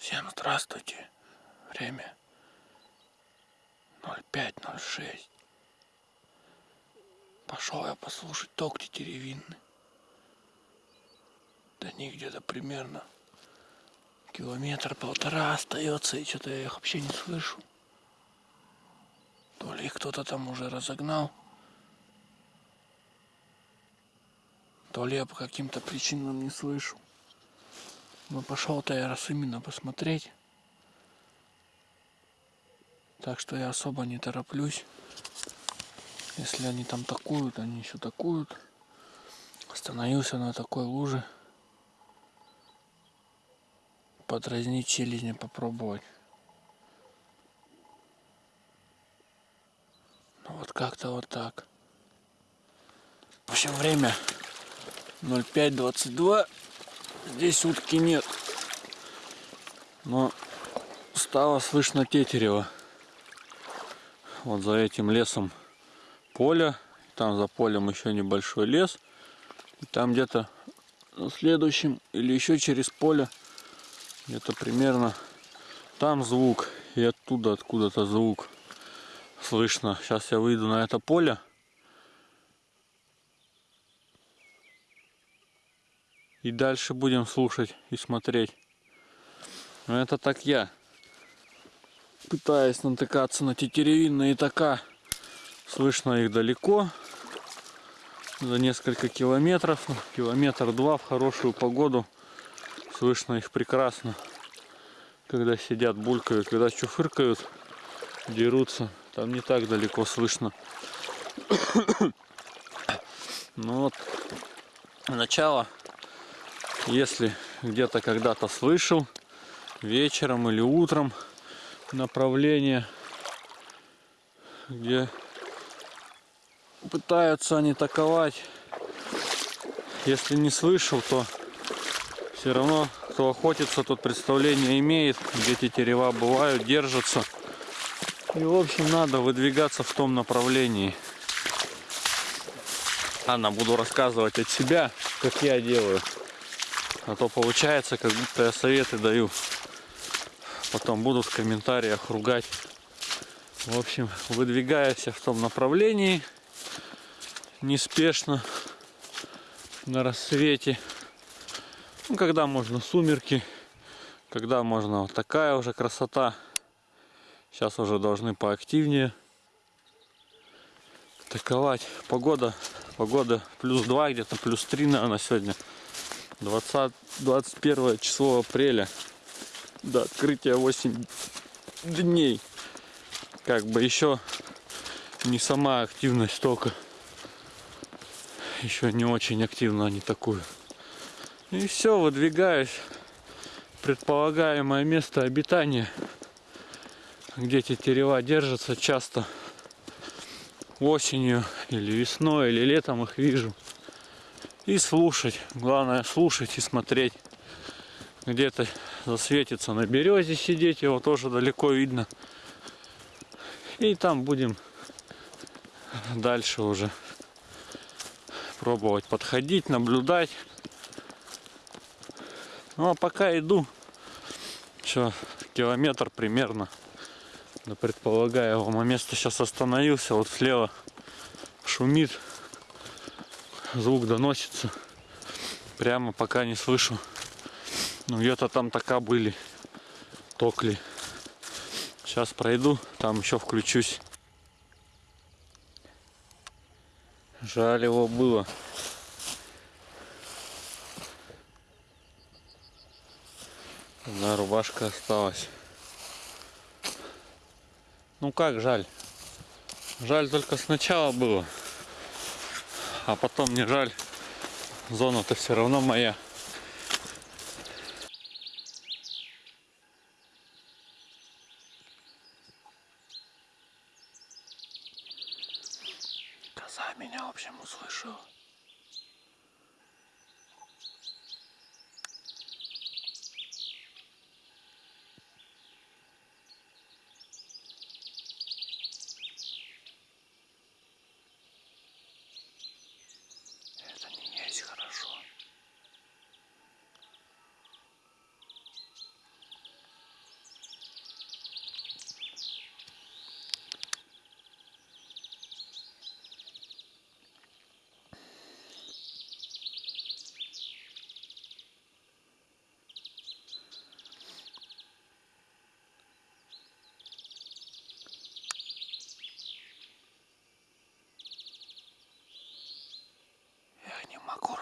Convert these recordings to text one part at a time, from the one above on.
Всем здравствуйте. Время 05.06. Пошел я послушать ток тетеревинный. До них где-то примерно километр-полтора остается, и что-то я их вообще не слышу. То ли их кто-то там уже разогнал, то ли я по каким-то причинам не слышу. Но пошел-то я раз именно посмотреть. Так что я особо не тороплюсь. Если они там такуют, они еще такуют. Остановился на такой луже. Подразнить челюстью попробовать. Ну вот как-то вот так. В общем, время 05.22. Здесь утки нет. Но стало слышно тетерева. Вот за этим лесом поле. Там за полем еще небольшой лес. И там где-то на следующем или еще через поле где-то примерно там звук и оттуда откуда-то звук слышно. Сейчас я выйду на это поле. И дальше будем слушать и смотреть. Но это так я. Пытаюсь натыкаться на тетеревинные така. Слышно их далеко. За несколько километров. Километр-два в хорошую погоду. Слышно их прекрасно. Когда сидят, булькают, когда чуфыркают, дерутся. Там не так далеко слышно. Ну вот, начало если где-то когда-то слышал, вечером или утром направление, где пытаются они таковать. Если не слышал, то все равно, кто охотится, тот представление имеет, где эти терева бывают, держатся. И, в общем, надо выдвигаться в том направлении. Ладно, буду рассказывать от себя, как я делаю. А то получается, как будто я советы даю. Потом будут в комментариях ругать. В общем, выдвигаюсь в том направлении. Неспешно. На рассвете. Ну, когда можно сумерки. Когда можно вот такая уже красота. Сейчас уже должны поактивнее таковать. Погода, погода плюс 2, где-то плюс 3, наверное, сегодня. 20, 21 число апреля до открытия 8 дней. Как бы еще не сама активность только. Еще не очень активно они такую. И все, выдвигаюсь. Предполагаемое место обитания. Где эти терева держатся часто осенью или весной или летом их вижу и слушать. Главное слушать и смотреть. Где-то засветится на березе сидеть, его тоже далеко видно. И там будем дальше уже пробовать подходить, наблюдать. Ну а пока иду, еще километр примерно до предполагаемого места. Сейчас остановился, вот слева шумит звук доносится. Прямо пока не слышу. Ну где-то там така были. Токли. Сейчас пройду, там еще включусь. Жаль его было. Одна рубашка осталась. Ну как жаль? Жаль только сначала было а потом не жаль. Зона-то все равно моя.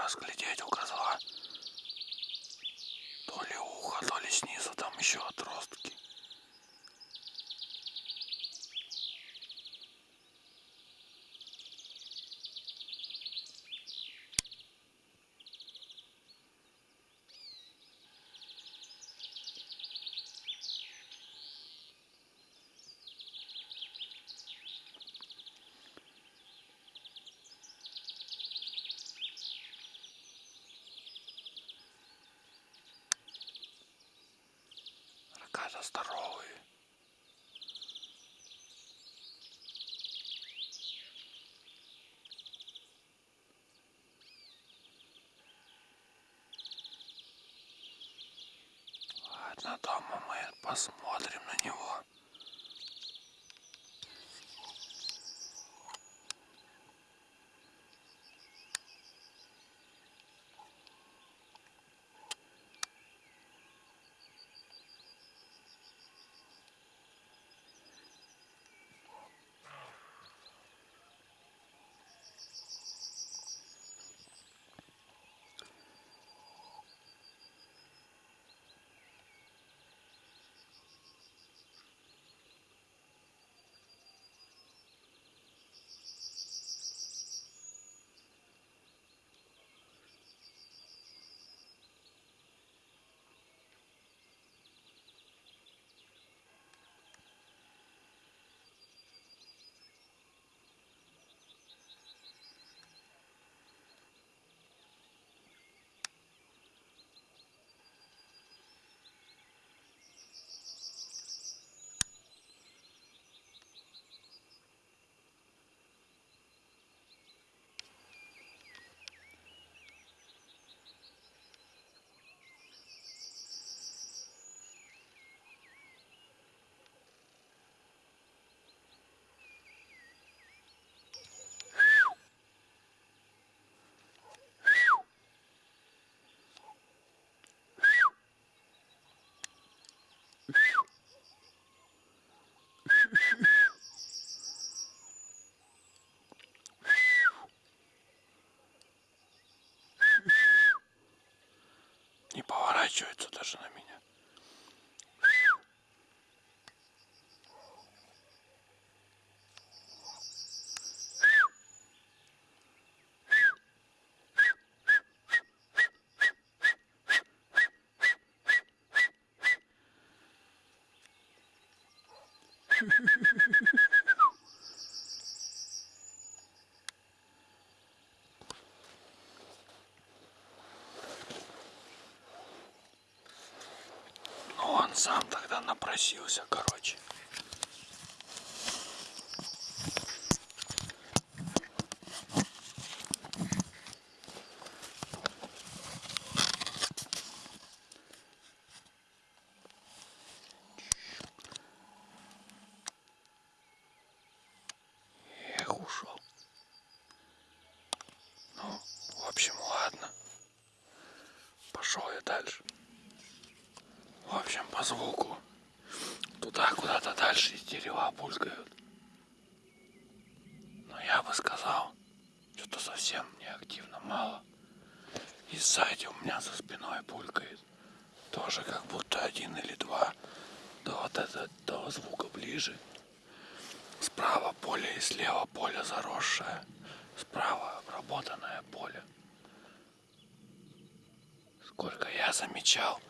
разглядеть. Здоровые. Он сам тогда напросился, короче. Эх, ушел. Ну, в общем, ладно. Пошел я дальше. В общем, по звуку туда куда-то дальше из дерева булькают. Но я бы сказал, что-то совсем неактивно мало. И сзади у меня за спиной булькает. Тоже как будто один или два. До вот этого до звука ближе. Справа поле и слева поле заросшее. Справа обработанное поле. Сколько я замечал,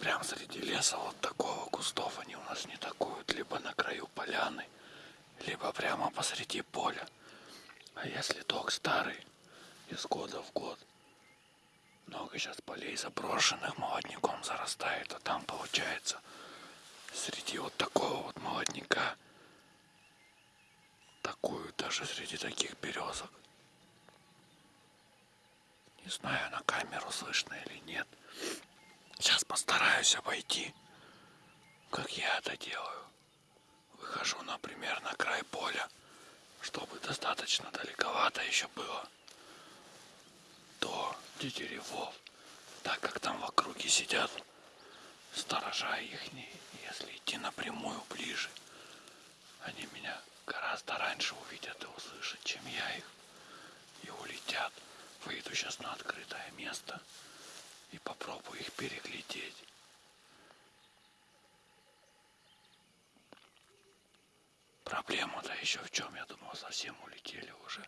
прям среди леса вот такого кустов они у нас не такуют, либо на краю поляны, либо прямо посреди поля. А если ток старый, из года в год, много сейчас полей заброшенных молодняком зарастает, а там получается среди вот такого вот молодняка такую даже среди таких березок. Не знаю, на камеру слышно или нет. Сейчас постараюсь обойти, как я это делаю. Выхожу, например, на край поля, чтобы достаточно далековато еще было Деревов, так как там в округе сидят сторожа их, если идти напрямую ближе, они меня гораздо раньше увидят и услышат, чем я их, и улетят. Выйду сейчас на открытое место и попробую их переглядеть. Проблема-то еще в чем, я думал, совсем улетели уже.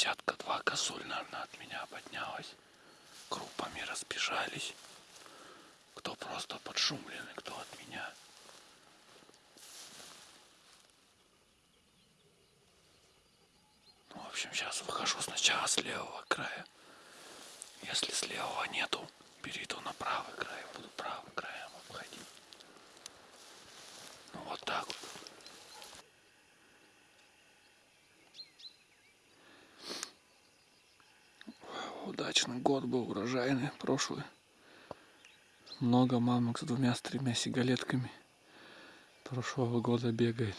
Тут десятка-два косуль, наверное, от меня поднялась. Группами разбежались. Кто просто подшумленный, кто от меня. Ну, в общем, сейчас выхожу сначала с левого края. Если с левого нету, перейду на правый край, буду правым краем обходить. Ну, вот так вот. Удачный год был, урожайный, прошлый. Много мамок с двумя, с тремя сигалетками прошлого года бегает.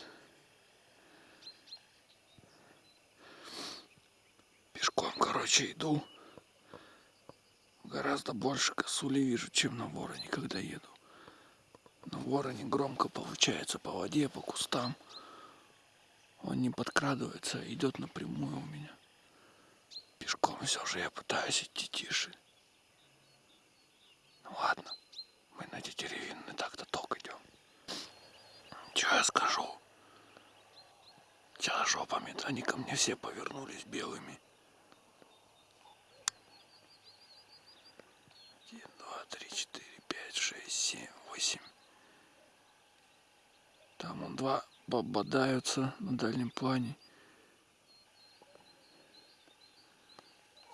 Пешком, короче, иду. Гораздо больше косули вижу, чем на вороне, когда еду. На вороне громко получается по воде, по кустам. Он не подкрадывается, идет напрямую у меня. Пешком все же я пытаюсь идти тише. Ну ладно, мы на эти деревинные так-то ток идем. Че я скажу? Сейчас жопами они ко мне все повернулись белыми. Один, два, три, четыре, пять, шесть, семь, восемь. Там он два бодаются на дальнем плане.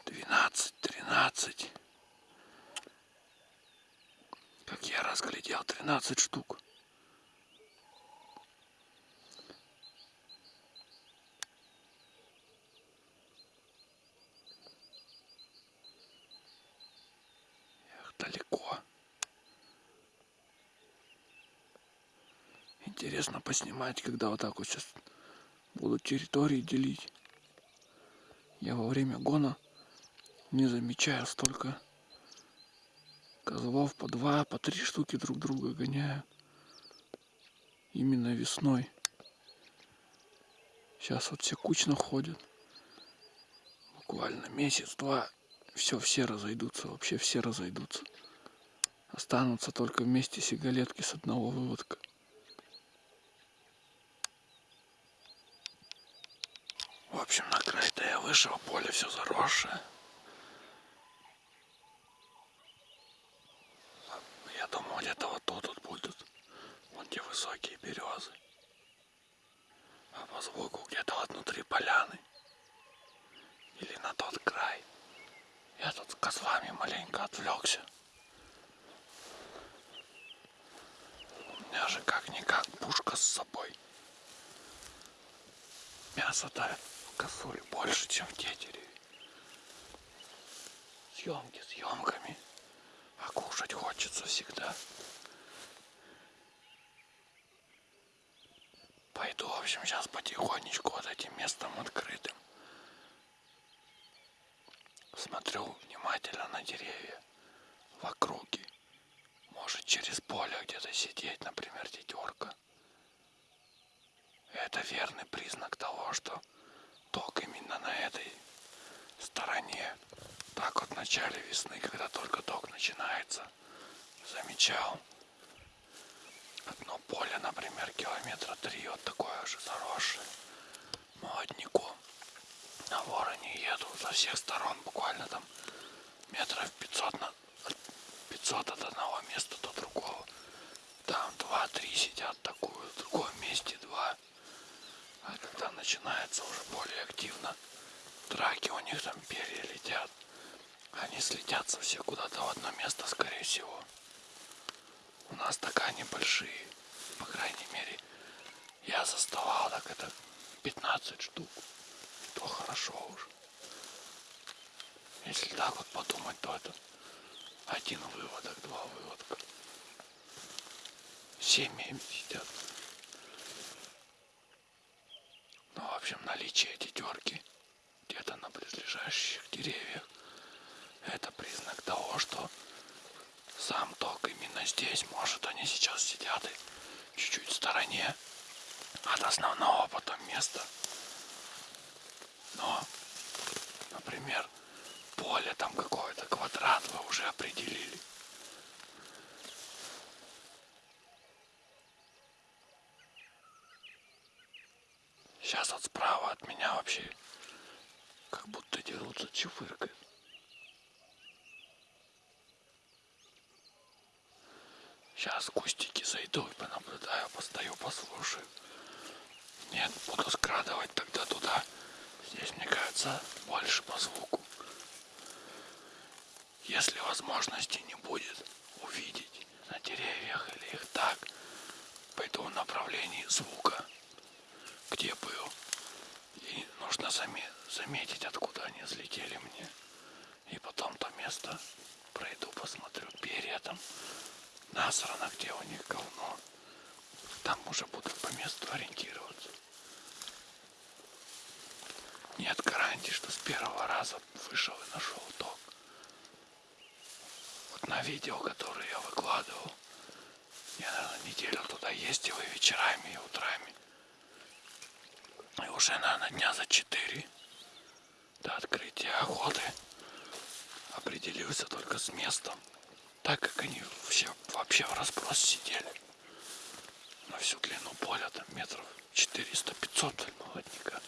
12, 13. Как разглядел, 13 штук. Эх, далеко. Интересно поснимать, когда вот так вот сейчас будут территории делить. Я во время гона не замечаю столько козлов по два, по три штуки друг друга гоняют. Именно весной. Сейчас вот все кучно ходят. Буквально месяц-два. Все, все разойдутся. Вообще все разойдутся. Останутся только вместе сигалетки с одного выводка. В общем, на край-то я вышел, поле все заросшее. Где-то вот тут вот будут. Вон те высокие березы. А по звуку где-то вот внутри поляны. Или на тот край. Я тут с козлами маленько отвлекся. У меня же как-никак пушка с собой. Мясо-то в косуле больше, чем в тетереве. Съемки съемками. А кушать хочется всегда. Пойду, в общем, сейчас потихонечку вот этим местом открытым. Смотрю внимательно на деревья в округе. Может через поле где-то сидеть, например, тетерка. Это верный признак того, что ток именно на этой стороне. Так вот в начале весны, когда только ток начинается, замечал одно поле, например, километра три, вот такое же заросшее молодняком. На вороне еду со всех сторон, буквально там метров 500, на, 500 от одного места до другого. Там два-три сидят такую, в другом месте два. А когда начинается уже более активно драки, у них там перья летят. Они слетятся все куда-то в одно место, скорее всего. У нас такая небольшие, по крайней мере. Я заставал так это 15 штук. То хорошо уж. Если так вот подумать, то это один выводок, два выводка. Семьями сидят. Ну, в общем, наличие тетерки где-то на близлежащих деревьях это признак того, что сам ток именно здесь. Может, они сейчас сидят и чуть-чуть в стороне от основного потом места. Но, например, поле там какое-то, квадрат вы уже определили. Сейчас вот справа от меня вообще как будто дерутся, чифыркой. Сейчас кустики зайду и понаблюдаю, постою, послушаю. Нет, буду скрадывать тогда туда. Здесь, мне кажется, больше по звуку. Если возможности не будет увидеть на деревьях или их так, пойду в направлении звука, где был. И нужно заметить, откуда они взлетели мне. И потом то место пройду, посмотрю перья там насрано, где у них говно. Там уже буду по месту ориентироваться. Нет гарантии, что с первого раза вышел и нашел ток. Вот на видео, которое я выкладывал, я, наверное, неделю туда ездил и вечерами, и утрами. И уже, наверное, дня за четыре до открытия охоты определился только с местом, так как они все вообще в разброс сидели на всю длину поля, там метров 400-500 молодняка.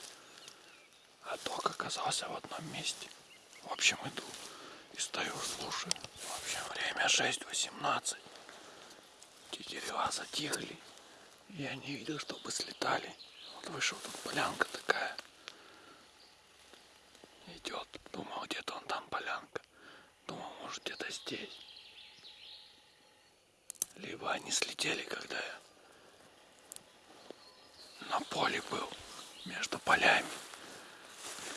А ток оказался в одном месте. В общем, иду и стою, слушаю. В общем, время 6.18. Те дерева затихли. Я не видел, чтобы слетали. Вот вышел тут полянка такая. Идет. Думал, где-то он там полянка. Думал, может где-то здесь. Либо они слетели, когда я на поле был, между полями.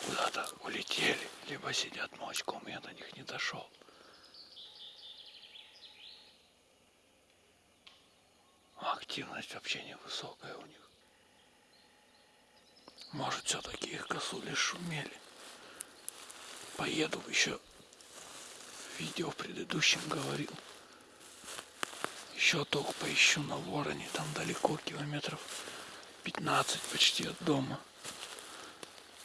Куда-то улетели, либо сидят молочком, я до них не дошел. А активность вообще невысокая у них. Может, все-таки их косули шумели. Поеду еще. Видео в предыдущем говорил. Еще только поищу на вороне. Там далеко километров 15 почти от дома.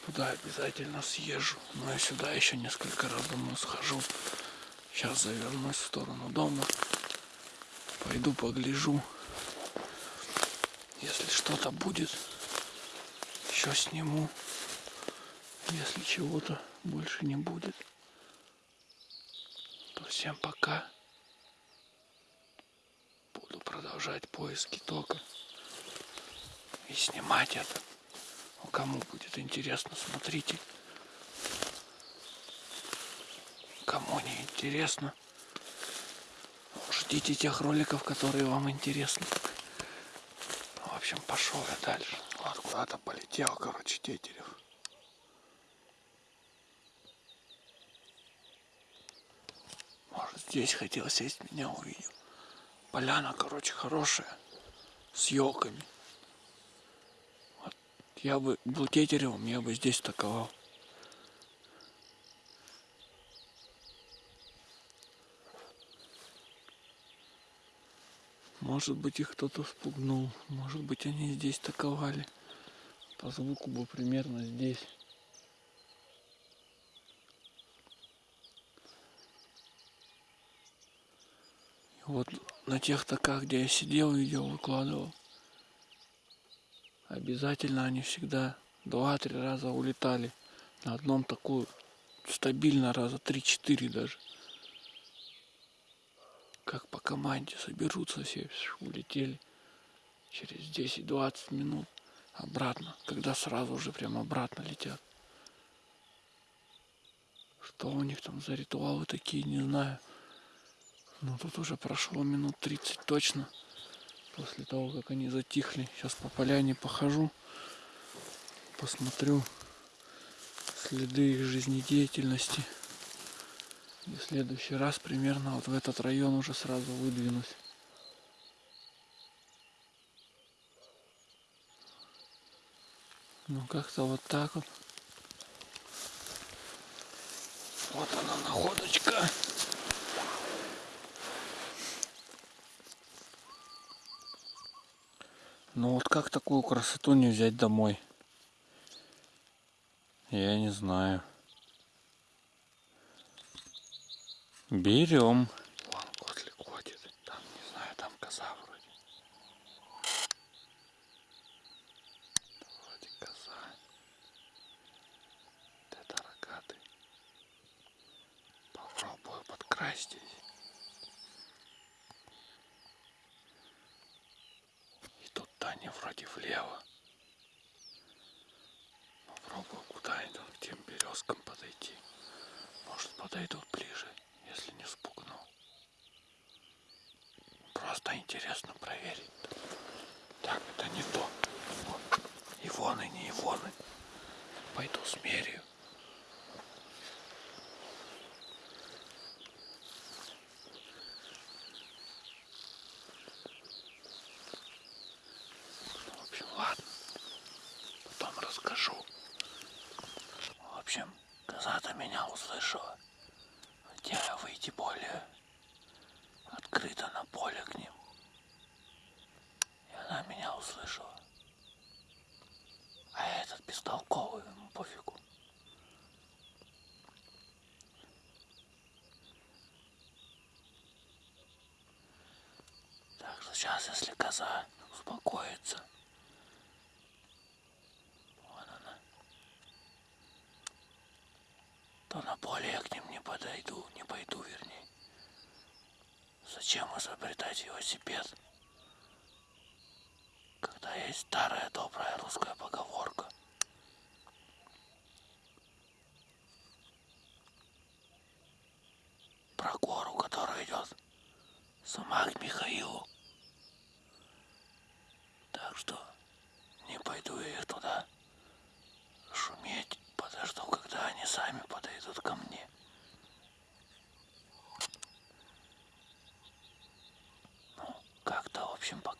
Туда обязательно съезжу. Но я сюда еще несколько раз домой схожу. Сейчас завернусь в сторону дома. Пойду погляжу. Если что-то будет, еще сниму. Если чего-то больше не будет, то всем пока. Продолжать поиски тока и снимать это. Ну, кому будет интересно, смотрите. Кому не интересно, ждите тех роликов, которые вам интересны. В общем, пошел я дальше. Вот куда-то полетел, короче, тетерев. Может, здесь хотел сесть, меня увидел. Поляна, короче, хорошая, с елками. Вот я бы был тетеревым, я бы здесь таковал. Может быть их кто-то спугнул, может быть они здесь таковали. По звуку бы примерно здесь. Вот на тех таках, где я сидел, видео выкладывал. Обязательно они всегда два-три раза улетали. На одном такую стабильно раза три-четыре даже. Как по команде соберутся все, улетели через 10-20 минут обратно, когда сразу уже прям обратно летят. Что у них там за ритуалы такие, не знаю. Ну тут уже прошло минут 30 точно. После того, как они затихли. Сейчас по поляне похожу. Посмотрю следы их жизнедеятельности. И в следующий раз примерно вот в этот район уже сразу выдвинусь. Ну как-то вот так вот. Вот она находочка. Ну вот как такую красоту не взять домой? Я не знаю. Берем. Вон котлик ходит. Там, не знаю, там коза вроде. Вроде коза. Это рогатый. Вроде влево. Попробую куда-нибудь к тем березкам подойти. Может подойдут ближе, если не спугну. Просто интересно проверить. Так, это не то. Вот. Ивоны, не ивоны. Пойду смерю. В общем, ладно. Потом расскажу. В общем, коза-то меня услышала. Хотела я выйти более открыто на поле к ним. И она меня услышала. А этот бестолковый, Зачем изобретать велосипед, когда есть старая добрая русская поговорка? Про гору, которая идет сама к Михаилу. Так что не пойду я их туда шуметь, подожду, когда они сами подойдут ко мне. общем, пока.